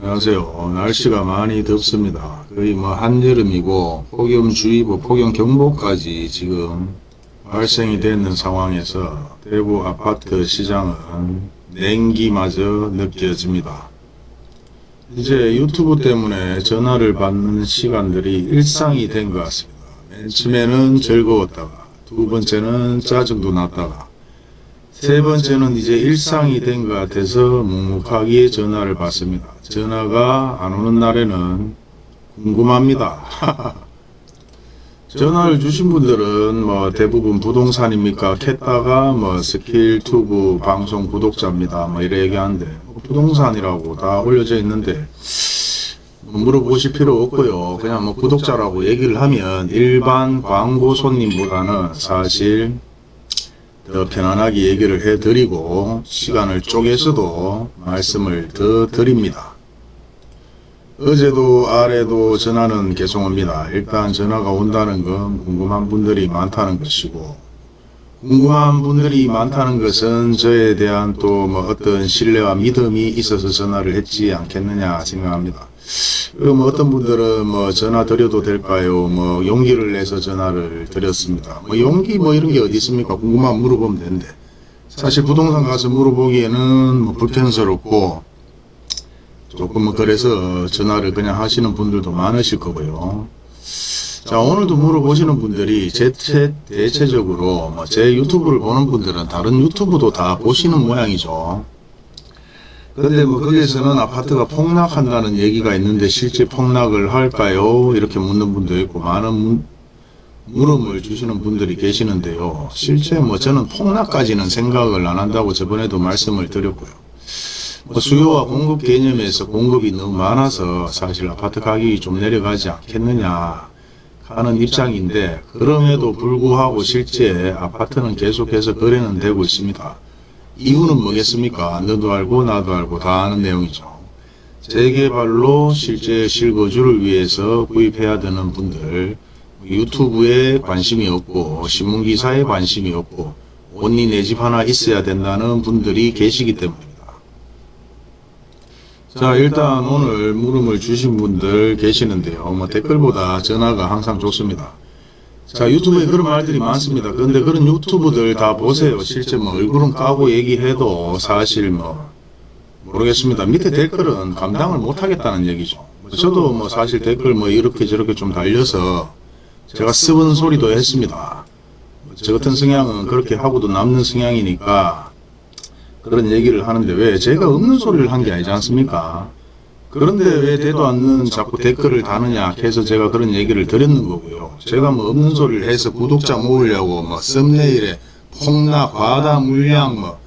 안녕하세요. 날씨가 많이 덥습니다. 거의 뭐 한여름이고 폭염주의보, 폭염경보까지 지금 발생이 되는 상황에서 대구 아파트 시장은 냉기마저 느껴집니다. 이제 유튜브 때문에 전화를 받는 시간들이 일상이 된 것 같습니다. 맨 처음에는 즐거웠다가 두 번째는 짜증도 났다가 세 번째는 이제 일상이 된 것 같아서 묵묵하게 전화를 받습니다. 전화가 안 오는 날에는 궁금합니다. 전화를 주신 분들은 뭐 대부분 부동산입니까? 캤다가 뭐 스킬투브 방송 구독자입니다. 뭐 이래 얘기하는데 뭐 부동산이라고 다 올려져 있는데 뭐 물어보실 필요 없고요. 그냥 뭐 구독자라고 얘기를 하면 일반 광고 손님보다는 사실 더 편안하게 얘기를 해드리고 시간을 쪼개서도 말씀을 더 드립니다. 어제도 아래도 전화는 계속 옵니다. 일단 전화가 온다는 건 궁금한 분들이 많다는 것이고 궁금한 분들이 많다는 것은 저에 대한 또 뭐 어떤 신뢰와 믿음이 있어서 전화를 했지 않겠느냐 생각합니다. 그럼 어떤 분들은 뭐 전화 드려도 될까요? 뭐 용기를 내서 전화를 드렸습니다. 뭐 용기 뭐 이런 게 어디 있습니까? 궁금하면 물어보면 되는데 사실 부동산 가서 물어보기에는 뭐 불편스럽고 조금 뭐 그래서 전화를 그냥 하시는 분들도 많으실 거고요. 자 오늘도 물어보시는 분들이 제, 제 대체적으로 뭐 제 유튜브를 보는 분들은 다른 유튜브도 다 보시는 모양이죠. 근데 뭐 거기에서는 아파트가 폭락한다는 얘기가 있는데 실제 폭락을 할까요? 이렇게 묻는 분도 있고 많은 문- 물음을 주시는 분들이 계시는데요. 실제 뭐 저는 폭락까지는 생각을 안 한다고 저번에도 말씀을 드렸고요. 뭐 수요와 공급 개념에서 공급이 너무 많아서 사실 아파트 가격이 좀 내려가지 않겠느냐 하는 입장인데 그럼에도 불구하고 실제 아파트는 계속해서 거래는 되고 있습니다. 이유는 뭐겠습니까? 너도 알고 나도 알고 다 아는 내용이죠. 재개발로 실제 실거주를 위해서 구입해야 되는 분들 유튜브에 관심이 없고 신문기사에 관심이 없고 언니 내 집 하나 있어야 된다는 분들이 계시기 때문입니다. 자 일단 오늘 물음을 주신 분들 계시는데요. 뭐 댓글보다 전화가 항상 좋습니다. 자 유튜브에 그런 말들이 많습니다. 그런데 그런 유튜브들 다 보세요. 실제 뭐 얼굴은 까고 얘기해도 사실 뭐 모르겠습니다. 밑에 댓글은 감당을 못하겠다는 얘기죠. 저도 뭐 사실 댓글 뭐 이렇게 저렇게 좀 달려서 제가 습은 소리도 했습니다. 저 같은 성향은 그렇게 하고도 남는 성향이니까 그런 얘기를 하는데 왜 제가 없는 소리를 한 게 아니지 않습니까? 그런데 왜 되도 않는 자꾸 댓글을 다느냐 해서 제가 그런 얘기를 드렸는 거고요. 제가 뭐 없는 소리를 해서 구독자 모으려고 뭐 썸네일에 폭락, 과다 물량 뭐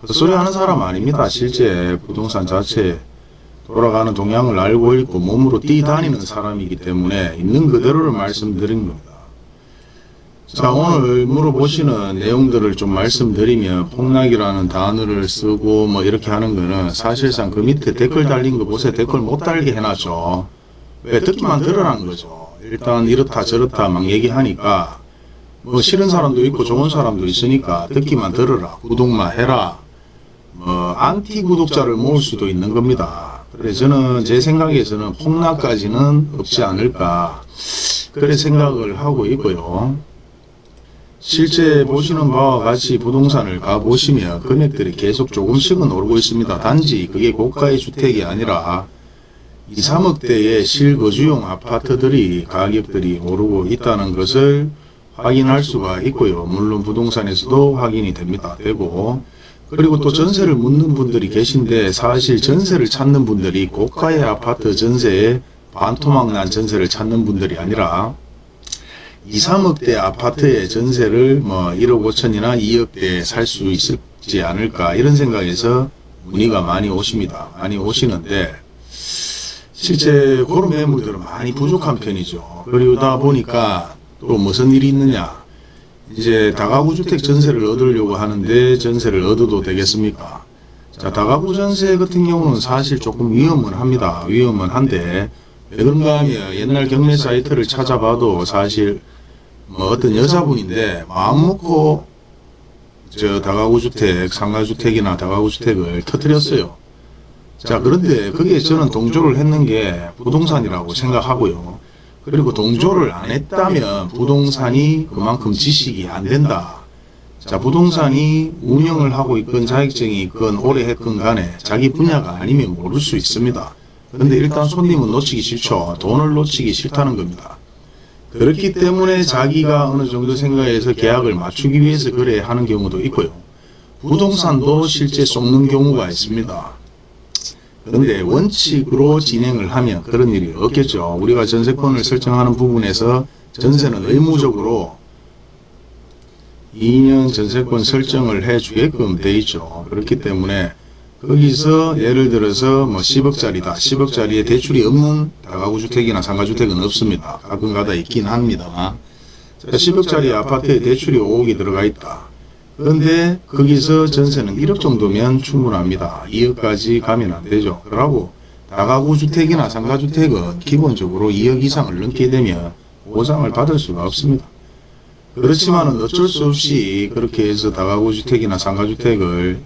그 소리 하는 사람 아닙니다. 실제 부동산 자체에 돌아가는 동향을 알고 있고 몸으로 뛰다니는 사람이기 때문에 있는 그대로를 말씀드린 겁니다. 자 오늘 물어보시는 내용들을 좀 말씀드리면 폭락이라는 단어를 쓰고 뭐 이렇게 하는 거는 사실상 그 밑에 댓글 달린 거 보세요. 댓글 못 달게 해놨죠. 왜 듣기만 들으라는 거죠. 일단 이렇다 저렇다 막 얘기하니까 뭐 싫은 사람도 있고 좋은 사람도 있으니까 듣기만 들으라 구독만 해라 뭐 안티 구독자를 모을 수도 있는 겁니다. 그래 저는 제 생각에서는 폭락까지는 없지 않을까 그래 생각을 하고 있고요. 실제 보시는 바와 같이 부동산을 가보시면 금액들이 계속 조금씩은 오르고 있습니다. 단지 그게 고가의 주택이 아니라 2, 3억대의 실거주용 아파트들이 가격들이 오르고 있다는 것을 확인할 수가 있고요. 물론 부동산에서도 확인이 됩니다. 되고 그리고 또 전세를 묻는 분들이 계신데 사실 전세를 찾는 분들이 고가의 아파트 전세에 반토막 난 전세를 찾는 분들이 아니라 2, 3억대 아파트의 전세를 뭐 1억 5천이나 2억대에 살 수 있을지 않을까 이런 생각에서 문의가 많이 오십니다. 많이 오시는데 실제 그런 매물들은 많이 부족한 편이죠. 그러다 보니까 또 무슨 일이 있느냐 이제 다가구 주택 전세를 얻으려고 하는데 전세를 얻어도 되겠습니까? 자 다가구 전세 같은 경우는 사실 조금 위험은 합니다. 위험은 한데 왜 그런가 하면 옛날 경매 사이트를 찾아봐도 사실 뭐 어떤 여자분인데 마음 먹고 저 다가구 주택, 상가 주택이나 다가구 주택을 터뜨렸어요. 자 그런데 거기에 저는 동조를 했는 게 부동산이라고 생각하고요. 그리고 동조를 안 했다면 부동산이 그만큼 지식이 안 된다. 자 부동산이 운영을 하고 있건 자격증이 있건 오래 했건 간에 자기 분야가 아니면 모를 수 있습니다. 근데 일단 손님은 놓치기 싫죠. 돈을 놓치기 싫다는 겁니다. 그렇기 때문에 자기가 어느 정도 생각해서 계약을 맞추기 위해서 그래 하는 경우도 있고요. 부동산도 실제 속는 경우가 있습니다. 그런데 원칙으로 진행을 하면 그런 일이 없겠죠. 우리가 전세권을 설정하는 부분에서 전세는 의무적으로 2년 전세권 설정을 해 주게끔 돼 있죠. 그렇기 때문에 거기서 예를 들어서 뭐 10억짜리다. 10억짜리에 대출이 없는 다가구 주택이나 상가주택은 없습니다. 가끔 가다 있긴 합니다. 10억짜리 아파트에 대출이 5억이 들어가 있다. 그런데 거기서 전세는 1억 정도면 충분합니다. 2억까지 가면 안 되죠. 그러고 다가구 주택이나 상가주택은 기본적으로 2억 이상을 넘게 되면 보상을 받을 수가 없습니다. 그렇지만은 어쩔 수 없이 그렇게 해서 다가구 주택이나 상가주택을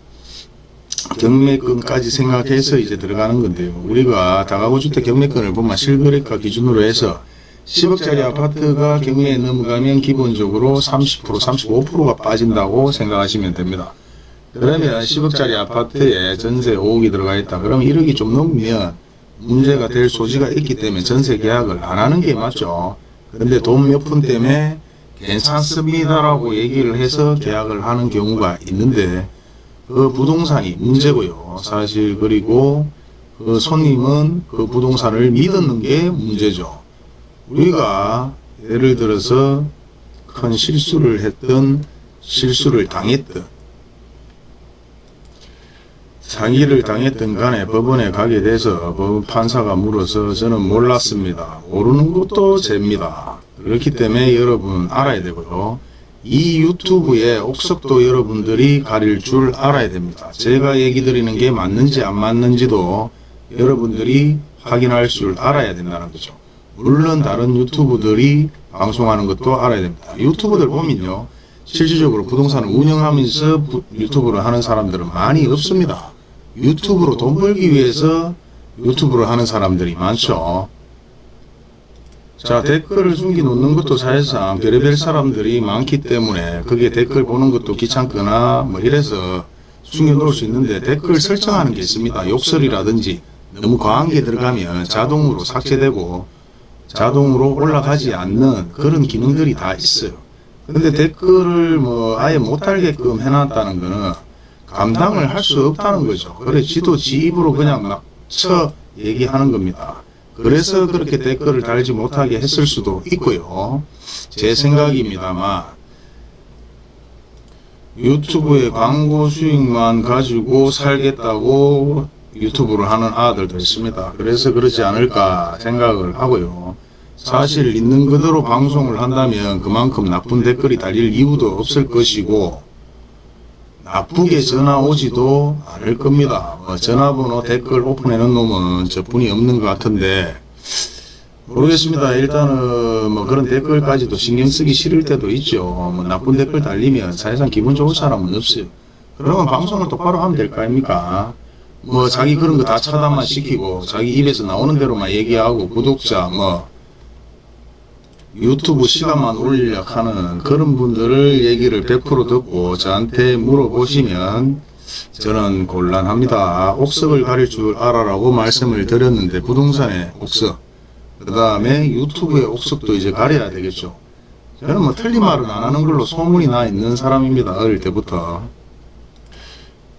경매권까지 생각해서 이제 들어가는 건데요. 우리가 다가구 주택 경매권을 보면 실거래가 기준으로 해서 10억짜리 아파트가 경매에 넘어가면 기본적으로 30% 35%가 빠진다고 생각하시면 됩니다. 그러면 10억짜리 아파트에 전세 5억이 들어가 있다. 그러면 1억이 좀 넘으면 문제가 될 소지가 있기 때문에 전세 계약을 안 하는 게 맞죠. 그런데 돈 몇 푼 때문에 괜찮습니다라고 얘기를 해서 계약을 하는 경우가 있는데 그 부동산이 문제고요. 사실 그리고 그 손님은 그 부동산을 믿었는 게 문제죠. 우리가 예를 들어서 큰 실수를 했던 실수를 당했던 사기를 당했던 간에 법원에 가게 돼서 법 판사가 물어서 저는 몰랐습니다. 모르는 것도 죄입니다. 그렇기 때문에 여러분 알아야 되고요. 이 유튜브의 옥석도 여러분들이 가릴 줄 알아야 됩니다. 제가 얘기 드리는 게 맞는지 안 맞는지도 여러분들이 확인할 줄 알아야 된다는 거죠. 물론 다른 유튜브들이 방송하는 것도 알아야 됩니다. 유튜브들 보면요. 실질적으로 부동산을 운영하면서 유튜브를 하는 사람들은 많이 없습니다. 유튜브로 돈 벌기 위해서 유튜브를 하는 사람들이 많죠. 자 댓글을 숨기 놓는 것도 사실상 별의별 사람들이 많기 때문에 그게 댓글 보는 것도 귀찮거나 뭐 이래서 숨겨 놓을 수 있는데 댓글 설정하는 게 있습니다. 욕설이라든지 너무 과한 게 들어가면 자동으로 삭제되고 자동으로 올라가지 않는 그런 기능들이 다 있어요. 근데 댓글을 뭐 아예 못하게끔 해놨다는 거는 감당을 할 수 없다는 거죠. 그래 지도 지 입으로 그냥 막 쳐 얘기하는 겁니다. 그래서 그렇게 댓글을 달지 못하게 했을 수도 있고요. 제 생각입니다만 유튜브의 광고 수익만 가지고 살겠다고 유튜브를 하는 아들도 있습니다. 그래서 그러지 않을까 생각을 하고요. 사실 있는 그대로 방송을 한다면 그만큼 나쁜 댓글이 달릴 이유도 없을 것이고 나쁘게 전화 오지도 않을 겁니다. 뭐 전화번호 댓글 오픈해 놓은 놈은 저분이 없는 것 같은데 모르겠습니다. 일단은 뭐 그런 댓글까지도 신경 쓰기 싫을 때도 있죠. 뭐 나쁜 댓글 달리면 사실상 기분 좋은 사람은 없어요. 그러면 방송을 똑바로 하면 될 거 아닙니까? 뭐 자기 그런 거 다 차단만 시키고 자기 입에서 나오는 대로만 얘기하고 구독자 뭐 유튜브 시간만 올리려 하는 그런 분들을 얘기를 100% 듣고 저한테 물어보시면 저는 곤란합니다. 옥석을 가릴 줄 알아라고 말씀을 드렸는데 부동산의 옥석 그 다음에 유튜브의 옥석도 이제 가려야 되겠죠. 저는 뭐 틀린 말은 안 하는 걸로 소문이 나 있는 사람입니다. 어릴 때부터.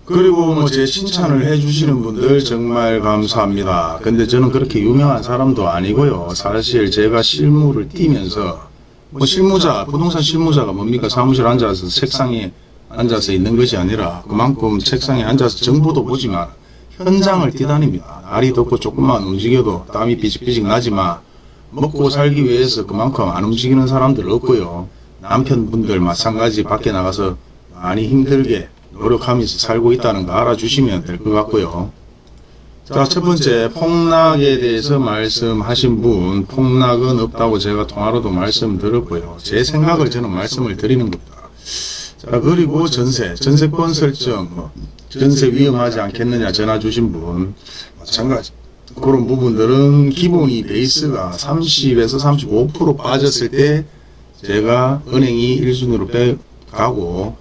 그리고 뭐 제 칭찬을 해주시는 분들 정말 감사합니다. 근데 저는 그렇게 유명한 사람도 아니고요. 사실 제가 실무를 뛰면서 뭐 실무자, 부동산 실무자가 뭡니까? 사무실 앉아서 책상에 앉아서 있는 것이 아니라 그만큼 책상에 앉아서 정보도 보지만 현장을 뛰다닙니다. 날이 덥고 조금만 움직여도 땀이 비직비직 나지만 먹고 살기 위해서 그만큼 안 움직이는 사람들 없고요. 남편분들 마찬가지 밖에 나가서 많이 힘들게 노력하면서 살고 있다는 거 알아주시면 될 것 같고요. 자, 첫 번째 폭락에 대해서 말씀하신 분 폭락은 없다고 제가 통화로도 말씀드렸고요. 제 생각을 저는 말씀을 드리는 겁니다. 자, 그리고 전세, 전세권 설정, 뭐 전세 위험하지 않겠느냐 전화 주신 분 마찬가지. 그런 부분들은 기본이 베이스가 30에서 35% 빠졌을 때 제가 은행이 1순위로 빼가고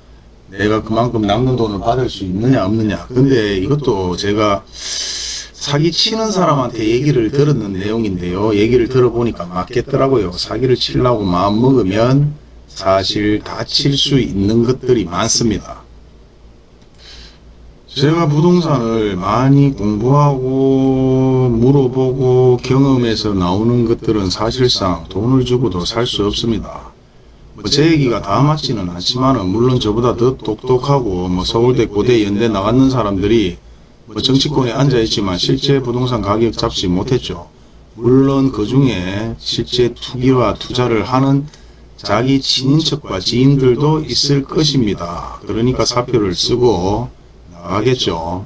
내가 그만큼 남는 돈을 받을 수 있느냐 없느냐. 근데 이것도 제가 사기 치는 사람한테 얘기를 들었는 내용인데요. 얘기를 들어보니까 맞겠더라고요. 사기를 치려고 마음 먹으면 사실 다칠 수 있는 것들이 많습니다. 제가 부동산을 많이 공부하고 물어보고 경험에서 나오는 것들은 사실상 돈을 주고도 살 수 없습니다. 뭐제 얘기가 다 맞지는 않지만 물론 저보다 더 똑똑하고 뭐 서울대 고대 연대 나갔는 사람들이 뭐 정치권에 앉아 있지만 실제 부동산 가격 잡지 못했죠. 물론 그 중에 실제 투기와 투자를 하는 자기 친인척과 지인들도 있을 것입니다. 그러니까 사표를 쓰고 나가겠죠.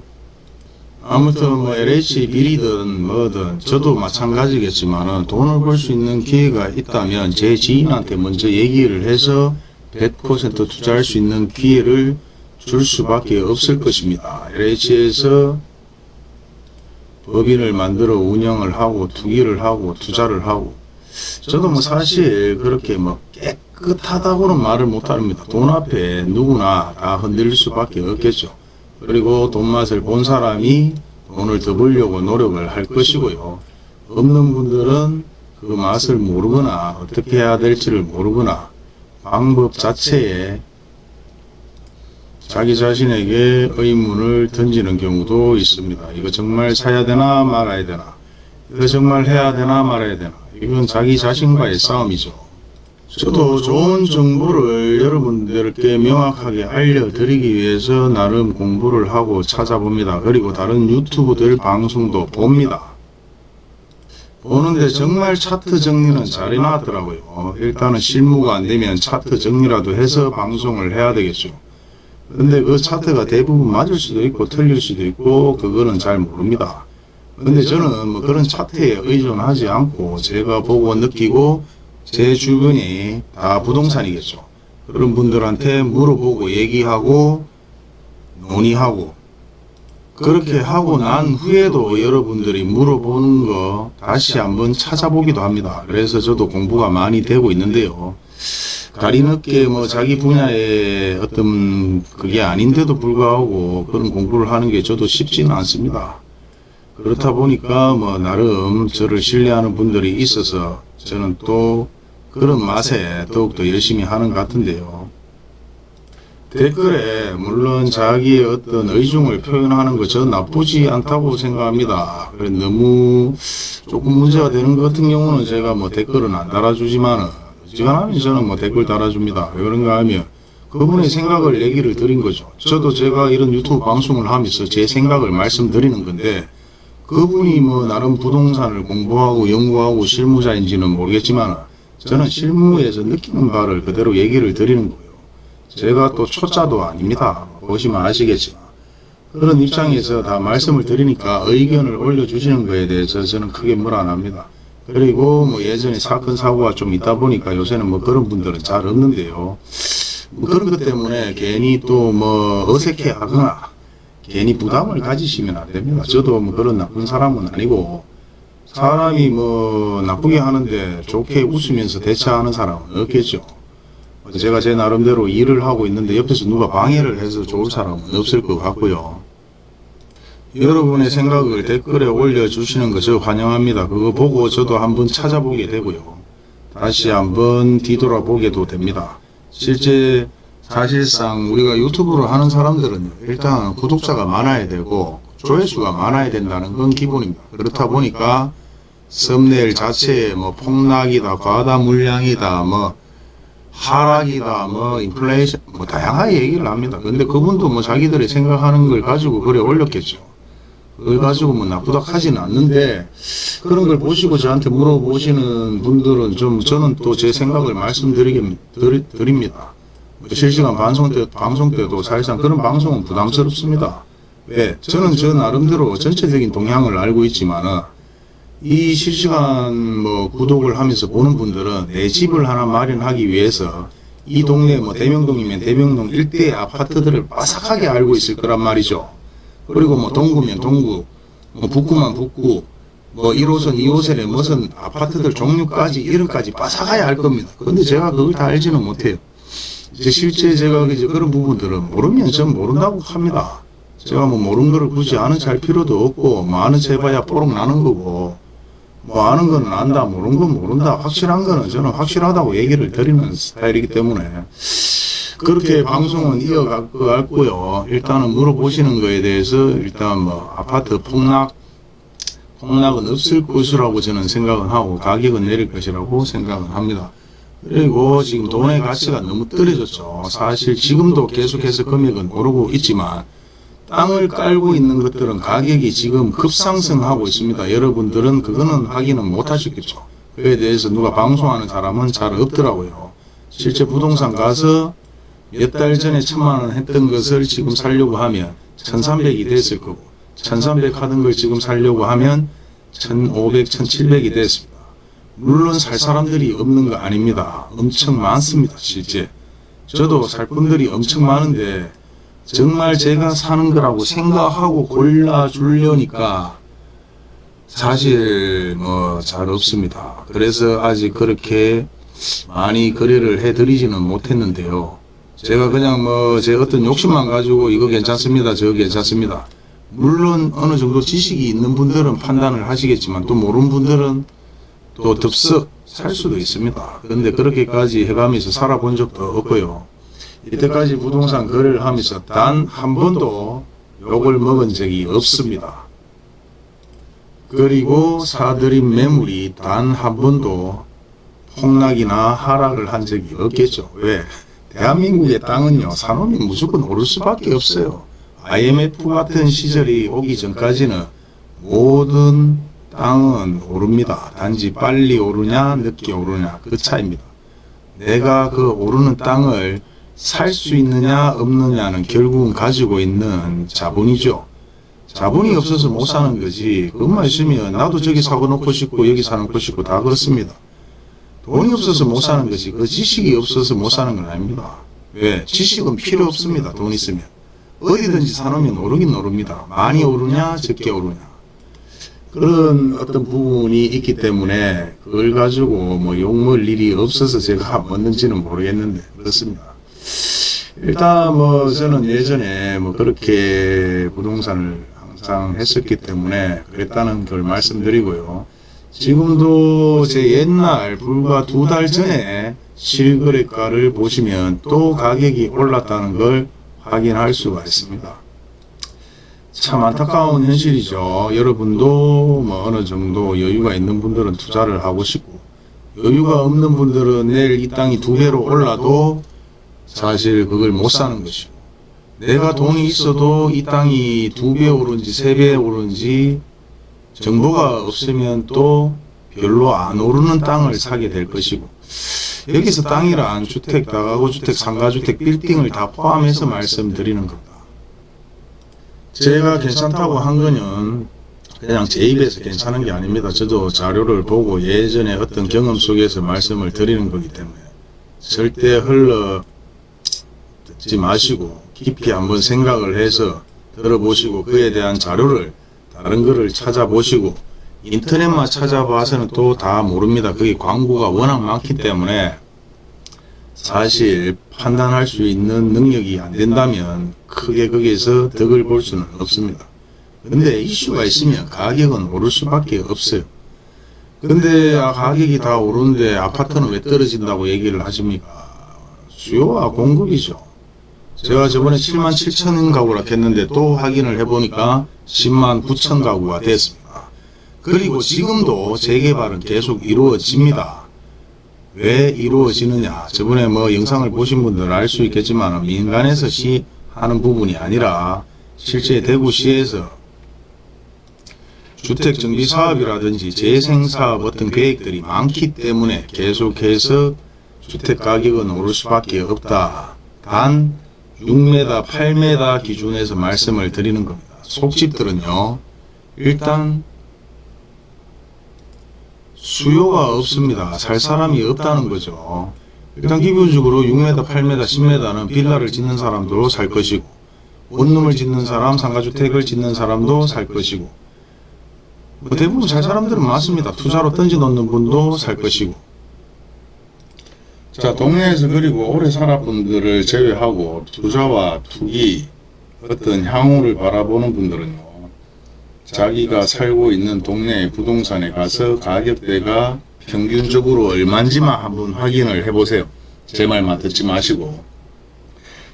아무튼 뭐 LH 비리든 뭐든 저도 마찬가지겠지만 돈을 벌 수 있는 기회가 있다면 제 지인한테 먼저 얘기를 해서 100% 투자할 수 있는 기회를 줄 수밖에 없을 것입니다. LH에서 법인을 만들어 운영을 하고 투기를 하고 투자를 하고 저도 뭐 사실 그렇게 뭐 깨끗하다고는 말을 못합니다. 돈 앞에 누구나 다 흔들릴 수밖에 없겠죠. 그리고 돈 맛을 본 사람이 돈을 더 벌려고 노력을 할 것이고요. 없는 분들은 그 맛을 모르거나 어떻게 해야 될지를 모르거나 방법 자체에 자기 자신에게 의문을 던지는 경우도 있습니다. 이거 정말 사야 되나 말아야 되나 이거 정말 해야 되나 말아야 되나 이건 자기 자신과의 싸움이죠. 저도 좋은 정보를 여러분들께 명확하게 알려드리기 위해서 나름 공부를 하고 찾아봅니다. 그리고 다른 유튜브들 방송도 봅니다. 보는데 정말 차트 정리는 잘 해놨더라고요. 일단은 실무가 안되면 차트 정리라도 해서 방송을 해야 되겠죠. 근데 그 차트가 대부분 맞을 수도 있고 틀릴 수도 있고 그거는 잘 모릅니다. 근데 저는 뭐 그런 차트에 의존하지 않고 제가 보고 느끼고 제 주변이 다 부동산이겠죠. 그런 분들한테 물어보고 얘기하고 논의하고 그렇게 하고 난 후에도 여러분들이 물어보는 거 다시 한번 찾아보기도 합니다. 그래서 저도 공부가 많이 되고 있는데요. 다리 늦게 뭐 자기 분야의 어떤 그게 아닌데도 불구하고 그런 공부를 하는 게 저도 쉽지는 않습니다. 그렇다 보니까 뭐 나름 저를 신뢰하는 분들이 있어서 저는 또 그런 맛에 더욱더 열심히 하는 것 같은데요. 댓글에 물론 자기의 어떤 의중을 표현하는 거저 나쁘지 않다고 생각합니다. 너무 조금 문제가 되는 것 같은 경우는 제가 뭐 댓글은 안 달아주지만은 어지간하면 저는 뭐 댓글 달아줍니다. 왜 그런가 하면 그분의 생각을 얘기를 드린 거죠. 저도 제가 이런 유튜브 방송을 하면서 제 생각을 말씀드리는 건데 그분이 뭐 나름 부동산을 공부하고 연구하고 실무자인지는 모르겠지만 저는 실무에서 느끼는 바를 그대로 얘기를 드리는 거예요. 제가 또 초짜도 아닙니다. 보시면 아시겠지만 그런 입장에서 다 말씀을 드리니까 의견을 올려주시는 거에 대해서 저는 크게 뭘안 합니다. 그리고 뭐 예전에 사건 사고가 좀 있다 보니까 요새는 뭐 그런 분들은 잘 없는데요. 뭐 그런 것 때문에 괜히 또 뭐 어색해 하거나 괜히 부담을 가지시면 안 됩니다. 저도 뭐 그런 나쁜 사람은 아니고 사람이 뭐 나쁘게 하는데 좋게 웃으면서 대처하는 사람은 없겠죠. 제가 제 나름대로 일을 하고 있는데 옆에서 누가 방해를 해서 좋을 사람은 없을 것 같고요. 여러분의 생각을 댓글에 올려주시는 것을 환영합니다. 그거 보고 저도 한번 찾아보게 되고요. 다시 한번 뒤돌아보게도 됩니다. 실제 사실상 우리가 유튜브를 하는 사람들은 일단 구독자가 많아야 되고 조회수가 많아야 된다는 건 기본입니다. 그렇다 보니까 썸네일 자체에 뭐 폭락이다, 과다 물량이다, 뭐 하락이다, 뭐 인플레이션, 뭐 다양하게 얘기를 합니다. 근데 그분도 뭐 자기들이 생각하는 걸 가지고 그래 올렸겠죠. 그걸 가지고 뭐 나쁘다 하지는 않는데 그런 걸 보시고 저한테 물어보시는 분들은 좀 저는 또 제 생각을 말씀드립니다. 뭐 실시간 방송 때, 방송 때도 사실상 그런 방송은 부담스럽습니다. 왜? 저는 저 나름대로 전체적인 동향을 알고 있지만은 이 실시간 뭐 구독을 하면서 보는 분들은 내 집을 하나 마련하기 위해서 이 동네 뭐 대명동이면 대명동 일대의 아파트들을 빠삭하게 알고 있을 거란 말이죠. 그리고 뭐 동구면 동구, 뭐 북구면 북구, 뭐 1호선, 2호선에 무슨 아파트들 종류까지 이름까지 빠삭하게 알 겁니다. 근데 제가 그걸 다 알지는 못해요. 이제 실제 제가 이제 그런 부분들은 모르면 전 모른다고 합니다. 제가 뭐 모르는 거를 굳이 아는 잘 필요도 없고 뭐 아는 체 해봐야 뽀록 나는 거고 뭐 아는 거는 안다 모르는 건 모른다 확실한 거는 저는 확실하다고 얘기를 드리는 스타일이기 때문에 그렇게 방송은 이어갈 것 같고요. 일단은 물어보시는 거에 대해서 일단 뭐 아파트 폭락 폭락은 없을 것이라고 저는 생각은 하고 가격은 내릴 것이라고 생각은 합니다. 그리고 지금 돈의 가치가 너무 떨어졌죠. 사실 지금도 계속해서 금액은 오르고 있지만 땅을 깔고 있는 것들은 가격이 지금 급상승하고 있습니다. 여러분들은 그거는 확인은 못 하셨겠죠. 그에 대해서 누가 방송하는 사람은 잘 없더라고요. 실제 부동산 가서 몇 달 전에 천만 원 했던 것을 지금 살려고 하면 1300이 됐을 거고 1300 하던 걸 지금 살려고 하면 1500, 1700이 됐습니다. 물론 살 사람들이 없는 거 아닙니다. 엄청 많습니다. 실제. 저도 살 분들이 엄청 많은데 정말 제가 사는 거라고 생각하고 골라주려니까 사실 뭐 잘 없습니다. 그래서 아직 그렇게 많이 거래를 해드리지는 못했는데요. 제가 그냥 뭐 제 어떤 욕심만 가지고 이거 괜찮습니다. 저거 괜찮습니다. 물론 어느 정도 지식이 있는 분들은 판단을 하시겠지만 또 모르는 분들은 또 덥석 살 수도 있습니다. 그런데 그렇게까지 해가면서 살아본 적도 없고요. 이때까지 부동산 거래를 하면서 단 한 번도 욕을 먹은 적이 없습니다. 그리고 사들인 매물이 단 한 번도 폭락이나 하락을 한 적이 없겠죠. 왜? 대한민국의 땅은요, 산업이 무조건 오를 수밖에 없어요. IMF 같은 시절이 오기 전까지는 모든 땅은 오릅니다. 단지 빨리 오르냐, 늦게 오르냐, 그 차이입니다. 내가 그 오르는 땅을 살 수 있느냐 없느냐는 결국은 가지고 있는 자본이죠. 자본이 없어서 못 사는 거지. 그것만 있으면 나도 저기 사고 놓고 싶고 여기 사놓고 싶고 다 그렇습니다. 돈이 없어서 못 사는 거지. 그 지식이 없어서 못 사는 건 아닙니다. 왜? 지식은 필요 없습니다. 돈 있으면. 어디든지 사놓으면 오르긴 오릅니다. 많이 오르냐 적게 오르냐. 그런 어떤 부분이 있기 때문에 그걸 가지고 뭐 욕먹을 일이 없어서 제가 먹는지는 모르겠는데 그렇습니다. 일단 뭐 저는 예전에 뭐 그렇게 부동산을 항상 했었기 때문에 그랬다는 걸 말씀드리고요. 지금도 제 옛날 불과 두 달 전에 실거래가를 보시면 또 가격이 올랐다는 걸 확인할 수가 있습니다. 참 안타까운 현실이죠. 여러분도 뭐 어느 정도 여유가 있는 분들은 투자를 하고 싶고 여유가 없는 분들은 내일 이 땅이 두 배로 올라도 사실 그걸 못 사는 것이고 내가 돈이 있어도 이 땅이 두 배 오른지 세 배 오른지 정보가 없으면 또 별로 안 오르는 땅을 사게 될 것이고 여기서 땅이란 주택, 다가구 주택, 상가주택, 빌딩을 다 포함해서 말씀드리는 겁니다. 제가 괜찮다고 한 거는 그냥 제 입에서 괜찮은 게 아닙니다. 저도 자료를 보고 예전에 어떤 경험 속에서 말씀을 드리는 거기 때문에 절대 흘러 듣지 마시고 깊이 한번 생각을 해서 들어보시고 그에 대한 자료를 다른 거를 찾아보시고 인터넷만 찾아봐서는 또 다 모릅니다. 그게 광고가 워낙 많기 때문에 사실 판단할 수 있는 능력이 안 된다면 크게 거기에서 덕을 볼 수는 없습니다. 근데 이슈가 있으면 가격은 오를 수밖에 없어요. 근데 아, 가격이 다 오르는데 아파트는 왜 떨어진다고 얘기를 하십니까? 수요와 공급이죠. 제가 저번에 7만 7천 가구라 했는데 또 확인을 해보니까 10만 9천 가구가 됐습니다. 그리고 지금도 재개발은 계속 이루어집니다. 왜 이루어지느냐 저번에 뭐 영상을 보신 분들 알수 있겠지만 민간에서 시 하는 부분이 아니라 실제 대구시에서 주택정비사업이라든지 재생사업 어떤 계획들이 많기 때문에 계속해서 주택가격은 오를 수밖에 없다. 단 6m, 8m 기준에서 말씀을 드리는 겁니다. 속집들은요. 일단 수요가 없습니다. 살 사람이 없다는 거죠. 일단 기본적으로 6m, 8m, 10m는 빌라를 짓는 사람도 살 것이고 원룸을 짓는 사람, 상가주택을 짓는 사람도 살 것이고 뭐 대부분 살 사람들은 많습니다. 투자로 던져놓는 분도 살 것이고 자 동네에서 그리고 오래 살아분들을 제외하고 투자와 투기 어떤 향후를 바라보는 분들은요 자기가 살고 있는 동네 부동산에 가서 가격대가 평균적으로 얼마인지만 한번 확인을 해보세요. 제 말만 듣지 마시고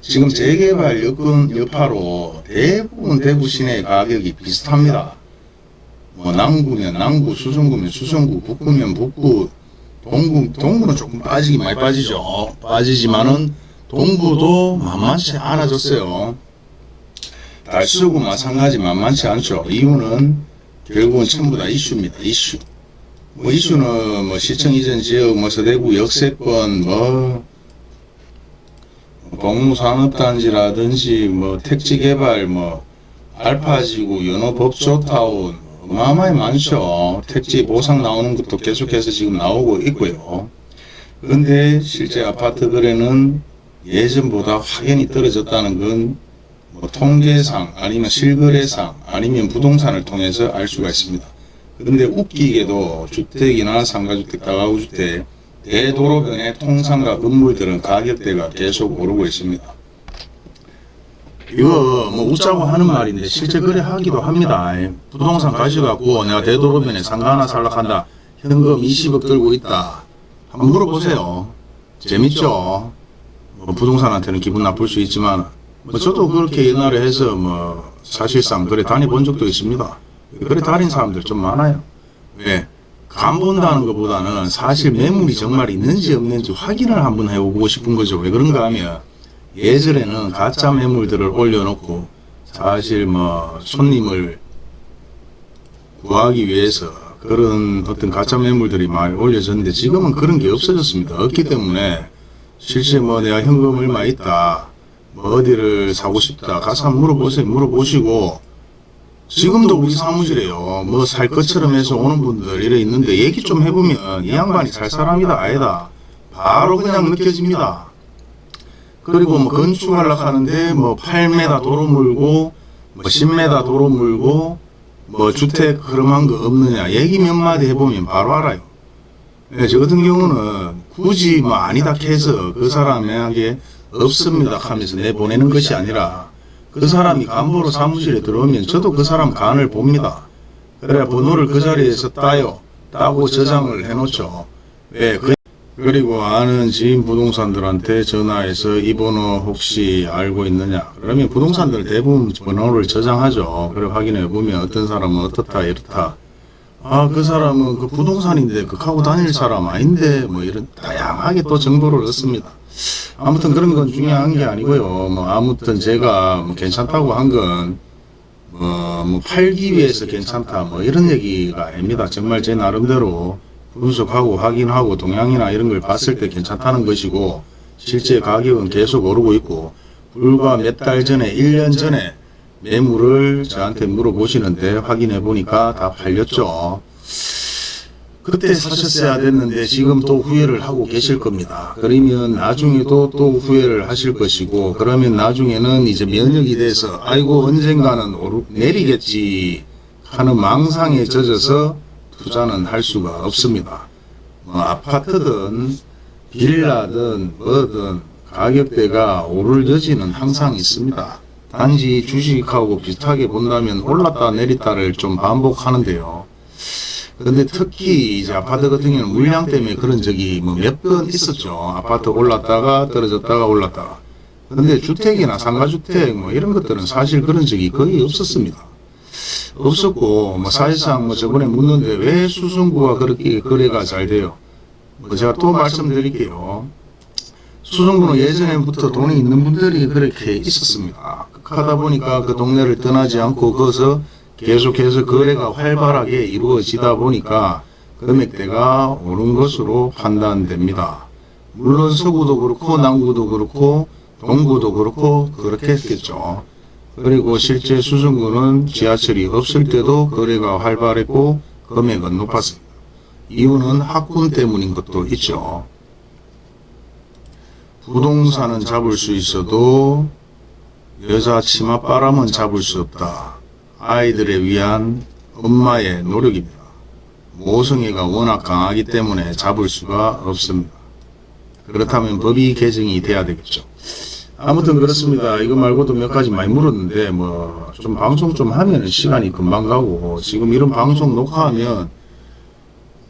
지금 재개발 여건 여파로 대부분 대구 시내 가격이 비슷합니다. 뭐 남구면 남구, 수성구면 수성구, 북구면 북구, 동구, 동구는 조금 빠지긴 많이 빠지죠. 빠지지만은 동구도 만만치 않아졌어요. 달수구 마찬가지 만만치 않죠. 이유는 결국은 전부 다 이슈입니다. 이슈. 뭐 이슈는 뭐 시청 이전 지역, 뭐 서대구 역세권, 뭐 동무산업단지라든지 뭐 택지개발, 뭐 알파지구, 연호법조타운 어마어마히 많죠. 택지 보상 나오는 것도 계속해서 지금 나오고 있고요. 그런데 실제 아파트 거래는 예전보다 확연히 떨어졌다는 건 뭐 통계상 아니면 실거래상 아니면 부동산을 통해서 알 수가 있습니다. 그런데 웃기게도 주택이나 상가주택, 다가구주택, 대도로변의 통상가 건물들은 가격대가 계속 오르고 있습니다. 이거 뭐 웃자고 하는 말인데 실제 거래하기도 합니다. 부동산 가져갖고 내가 대도로변에 상가 하나 살락 한다. 현금 20억 들고 있다. 한번 물어보세요. 재밌죠? 뭐 부동산한테는 기분 나쁠 수 있지만 뭐 저도 그렇게 옛날에 해서 뭐 사실상 그래 다녀본 적도 있습니다. 그래 다닌 사람들 좀 많아요. 왜? 간 본다는 것보다는 사실 매물이 정말 있는지 없는지 확인을 한번 해보고 싶은 거죠. 왜 그런가 하면 예전에는 가짜 매물들을 올려놓고 사실 뭐 손님을 구하기 위해서 그런 어떤 가짜 매물들이 많이 올려졌는데 지금은 그런 게 없어졌습니다. 없기 때문에 실제 뭐 내가 현금 얼마 있다 뭐 어디를 사고 싶다 가서 한번 물어보세요. 물어보시고 지금도 우리 사무실에요. 뭐 살 것처럼 해서 오는 분들 이래 있는데 얘기 좀 해보면 이 양반이 살 사람이다 아니다. 바로 그냥 느껴집니다. 그리고 뭐 건축하려고 하는데 뭐 8m 도로 물고 뭐 10m 도로 물고 뭐 주택 흐름한 거 없느냐 얘기 몇 마디 해보면 바로 알아요. 네, 저 같은 경우는 굳이 뭐 아니다 해서 그 사람에게 없습니다 하면서 내보내는 것이 아니라 그 사람이 간부로 사무실에 들어오면 저도 그 사람 간을 봅니다. 그래야 번호를 그 자리에서 따요. 따고 저장을 해놓죠. 왜? 그 그리고 아는 지인 부동산들한테 전화해서 이 번호 혹시 알고 있느냐. 그러면 부동산들 대부분 번호를 저장하죠. 그래 확인해 보면 어떤 사람은 어떻다 이렇다. 아 그 사람은 그 부동산인데 그 하고 다닐 사람 아닌데 뭐 이런 다양하게 또 정보를 얻습니다. 아무튼 그런 건 중요한 게 아니고요. 뭐 아무튼 제가 뭐 괜찮다고 한건 뭐, 뭐 팔기 위해서 괜찮다 뭐 이런 얘기가 아닙니다. 정말 제 나름대로 분석하고 확인하고 동향이나 이런 걸 봤을 때 괜찮다는 것이고 실제 가격은 계속 오르고 있고 불과 몇 달 전에 1년 전에 매물을 저한테 물어보시는데 확인해 보니까 다 팔렸죠. 그때 사셨어야 됐는데 지금 또 후회를 하고 계실 겁니다. 그러면 나중에도 또 후회를 하실 것이고 그러면 나중에는 이제 면역이 돼서 아이고 언젠가는 오르, 내리겠지 하는 망상에 젖어서 투자는 할 수가 없습니다. 뭐 아파트든 빌라든 뭐든 가격대가 오를 여지는 항상 있습니다. 단지 주식하고 비슷하게 본다면 올랐다 내렸다를 좀 반복하는데요. 근데 특히 이제 아파트 같은 경우는 물량 때문에 그런 적이 뭐 몇 번 있었죠. 아파트 올랐다가 떨어졌다가 올랐다가. 근데 주택이나 상가주택 뭐 이런 것들은 사실 그런 적이 거의 없었습니다. 없었고 뭐 사실상 뭐 저번에 묻는데 왜 수성구가 그렇게 거래가 잘 돼요? 뭐 제가 또 말씀드릴게요. 수성구는 예전에부터 돈이 있는 분들이 그렇게 있었습니다. 하다 보니까 그 동네를 떠나지 않고 거기서 계속해서 거래가 활발하게 이루어지다 보니까 금액대가 오른 것으로 판단됩니다. 물론 서구도 그렇고 남구도 그렇고 동구도 그렇고 그렇게 했겠죠. 그리고 실제 수성구는 지하철이 없을 때도 거래가 활발했고 금액은 높았습니다. 이유는 학군 때문인 것도 있죠. 부동산은 잡을 수 있어도 여자 치맛바람은 잡을 수 없다. 아이들에 위한 엄마의 노력입니다. 모성애가 워낙 강하기 때문에 잡을 수가 없습니다. 그렇다면 법이 개정이 돼야 되겠죠. 아무튼 그렇습니다. 이거 말고도 몇 가지 많이 물었는데 뭐 좀 방송 좀 하면 시간이 금방 가고 지금 이런 방송 녹화하면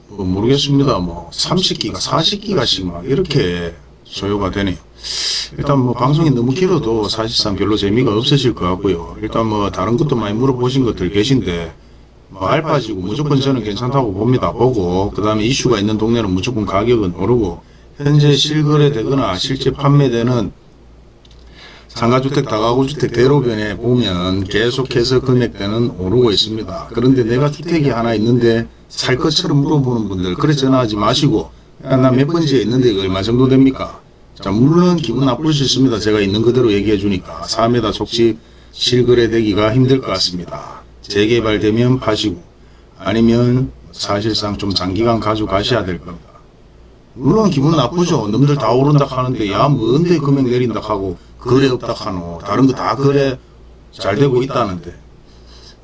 뭐 모르겠습니다. 뭐 30기가 40기가씩 막 이렇게 소요가 되네요. 일단 뭐 방송이 너무 길어도 사실상 별로 재미가 없으실 것 같고요. 일단 뭐 다른 것도 많이 물어보신 것들 계신데 뭐 알파지고 무조건 저는 괜찮다고 봅니다. 보고 그 다음에 이슈가 있는 동네는 무조건 가격은 오르고 현재 실거래 되거나 실제 판매되는 상가주택, 다가구주택 대로변에 보면 계속해서 금액대는 오르고 있습니다. 그런데 내가 주택이 하나 있는데 살 것처럼 물어보는 분들 그래 전화하지 마시고 나 몇 번째에 있는데 이거 얼마 정도 됩니까? 자 물론 기분 나쁠 수 있습니다. 제가 있는 그대로 얘기해 주니까 4m 속지 실거래 되기가 힘들 것 같습니다. 재개발되면 파시고 아니면 사실상 좀 장기간 가져가셔야 될 겁니다. 물론 기분 나쁘죠. 놈들 다 오른다 하는데 야 뭔데 금액 내린다 하고 거래 없다 하노. 다른 거 다 거래 잘 되고 있다는데.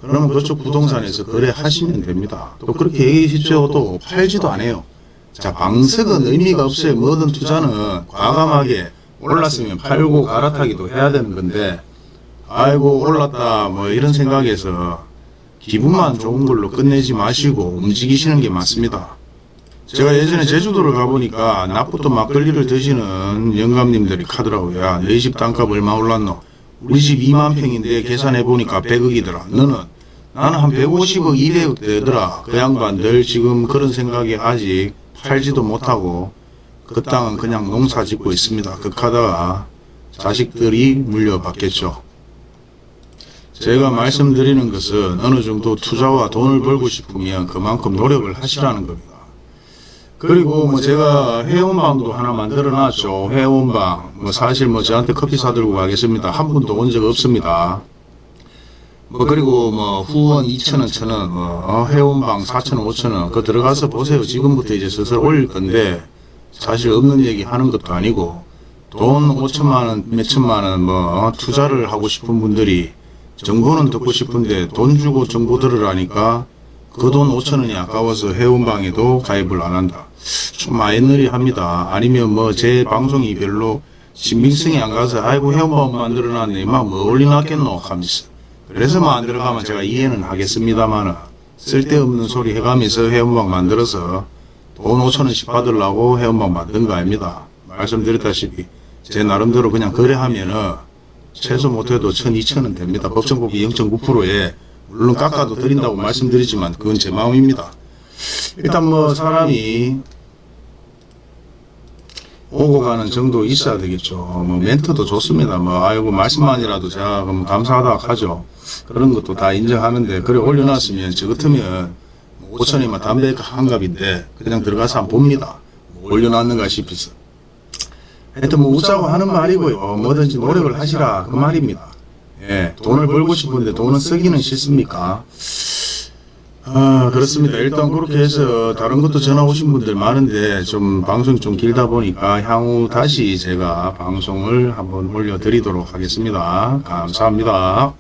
그러면 그쪽 부동산에서 거래하시면 됩니다. 또 그렇게 얘기하십시오. 또 팔지도 않아요. 자 방석은 의미가 없어요. 모든 투자는 과감하게 올랐으면 팔고 갈아타기도 해야 되는 건데 아이고 올랐다 뭐 이런 생각에서 기분만 좋은 걸로 끝내지 마시고 움직이시는 게 맞습니다. 제가 예전에 제주도를 가보니까 낮부터 막걸리를 드시는 영감님들이 카더라고요. 야, 너희 집 땅값 얼마 올랐노? 우리 집 2만 평인데 계산해보니까 100억이더라. 너는? 나는 한 150억, 200억 되더라. 그 양반들 지금 그런 생각에 아직 팔지도 못하고 그 땅은 그냥 농사 짓고 있습니다. 극하다가 자식들이 물려받겠죠. 제가 말씀드리는 것은 어느 정도 투자와 돈을 벌고 싶으면 그만큼 노력을 하시라는 겁니다. 그리고 뭐 제가 회원방도 하나 만들어 놨죠. 회원방. 뭐 사실 뭐 저한테 커피 사들고 가겠습니다. 한 분도 온 적 없습니다. 뭐 그리고 뭐 후원 2천원, 1천원, 뭐 회원방 4천원, 5천원 그거 들어가서 보세요. 지금부터 이제 슬슬 올릴 건데 사실 없는 얘기 하는 것도 아니고 돈 5천만원, 몇천만원 뭐 투자를 하고 싶은 분들이 정보는 듣고 싶은데 돈 주고 정보 들으라니까 그 돈 5천원이 아까워서 회원방에도 가입을 안 한다. 좀 마이너리 합니다. 아니면 뭐 제 방송이 별로 신빙성이 안 가서 아이고 회원방 만들어놨네 막뭐 올려놨겠노 하면서 그래서 뭐안 들어가면 제가 이해는 하겠습니다만 쓸데없는 소리 해가면서 회원방 만들어서 돈 5천원씩 받으려고 회원방 만든 거 아닙니다. 말씀드렸다시피 제 나름대로 그냥 거래하면은 최소 못해도 1 2 0 0 0원 됩니다. 법정법이 0.9%에 물론 깎아도 드린다고 말씀드리지만 그건 제 마음입니다. 일단 뭐 사람이 오고 가는 정도 있어야 되겠죠. 뭐 멘트도 좋습니다. 뭐 아이고 말씀만이라도 제가 그럼 감사하다 하죠. 그런 것도 다 인정하는데 그래 올려놨으면 저 같으면 5천이면 담배 한 갑인데 그냥 들어가서 한번 봅니다. 뭐 올려놨는가 싶어서. 하여튼 뭐 웃자고 하는 말이고요. 뭐든지 노력을 하시라 그 말입니다. 예, 돈을 벌고 싶은데 돈은 쓰기는 싫습니까? 아, 그렇습니다. 일단 그렇게 해서 다른 것도 전화 오신 분들 많은데 좀 방송이 좀 길다 보니까 향후 다시 제가 방송을 한번 올려드리도록 하겠습니다. 감사합니다.